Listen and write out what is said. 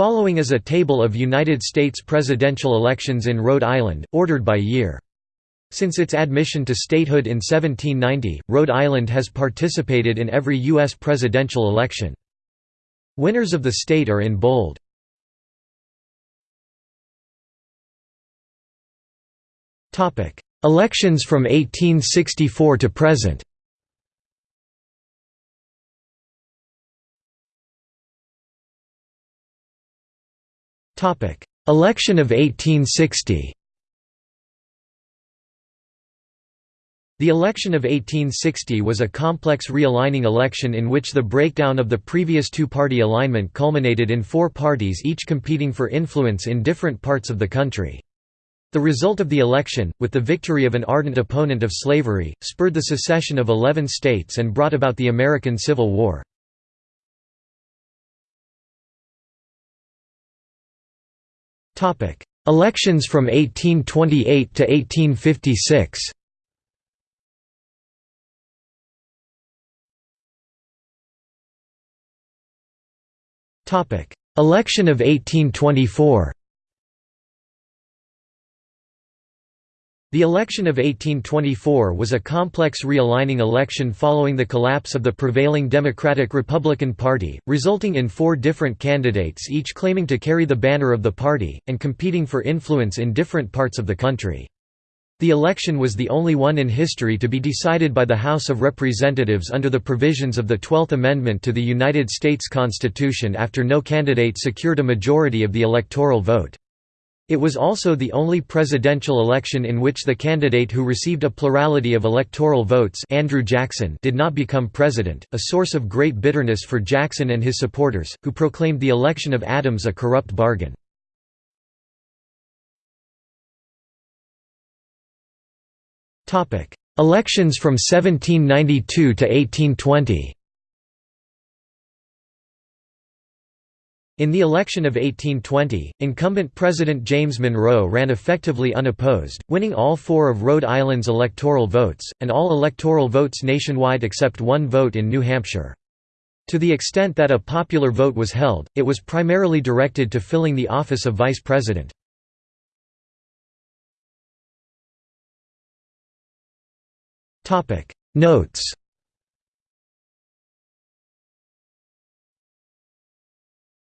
Following is a table of United States presidential elections in Rhode Island, ordered by year. Since its admission to statehood in 1790, Rhode Island has participated in every U.S. presidential election. Winners of the state are in bold. Elections from 1864 to present Election of 1860 The election of 1860 was a complex realigning election in which the breakdown of the previous two-party alignment culminated in four parties each competing for influence in different parts of the country. The result of the election, with the victory of an ardent opponent of slavery, spurred the secession of eleven states and brought about the American Civil War. Elections from 1828 to 1856 Election of 1824 The election of 1824 was a complex realigning election following the collapse of the prevailing Democratic-Republican Party, resulting in four different candidates each claiming to carry the banner of the party, and competing for influence in different parts of the country. The election was the only one in history to be decided by the House of Representatives under the provisions of the Twelfth Amendment to the United States Constitution after no candidate secured a majority of the electoral vote. It was also the only presidential election in which the candidate who received a plurality of electoral votes Andrew Jackson did not become president, a source of great bitterness for Jackson and his supporters, who proclaimed the election of Adams a corrupt bargain. Elections from 1792 to 1820 In the election of 1820, incumbent President James Monroe ran effectively unopposed, winning all four of Rhode Island's electoral votes, and all electoral votes nationwide except one vote in New Hampshire. To the extent that a popular vote was held, it was primarily directed to filling the office of vice president. Notes